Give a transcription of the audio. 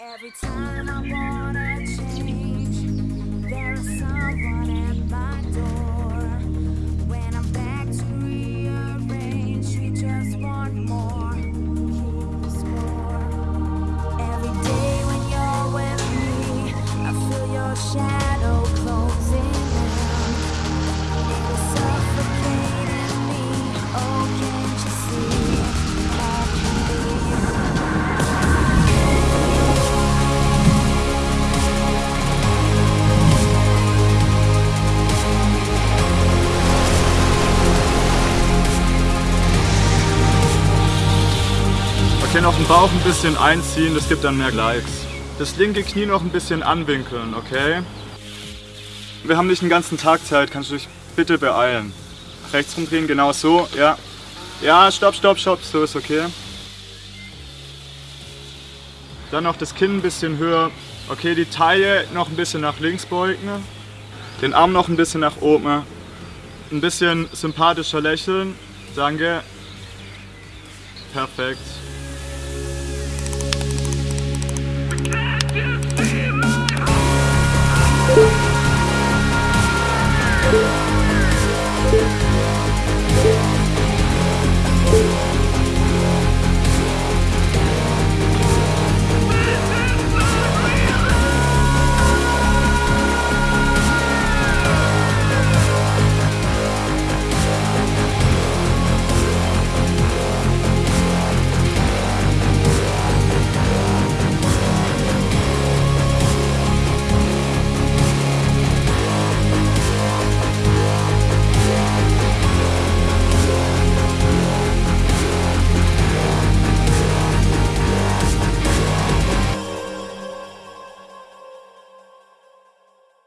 Every time I wanna change, there's someone at my door. When I'm back to rearrange, we just want more. The. Every day when you're with me, I feel your shadow Okay, noch den Bauch ein bisschen einziehen, das gibt dann mehr Likes. Das linke Knie noch ein bisschen anwinkeln, okay? Wir haben nicht den ganzen Tag Zeit, kannst du dich bitte beeilen. Rechts rumdrehen, genau so, ja. Ja, stopp, stopp, stopp, so ist okay. Dann noch das Kinn ein bisschen höher. Okay, die Taille noch ein bisschen nach links beugen. Den Arm noch ein bisschen nach oben. Ein bisschen sympathischer lächeln. Danke. Perfekt.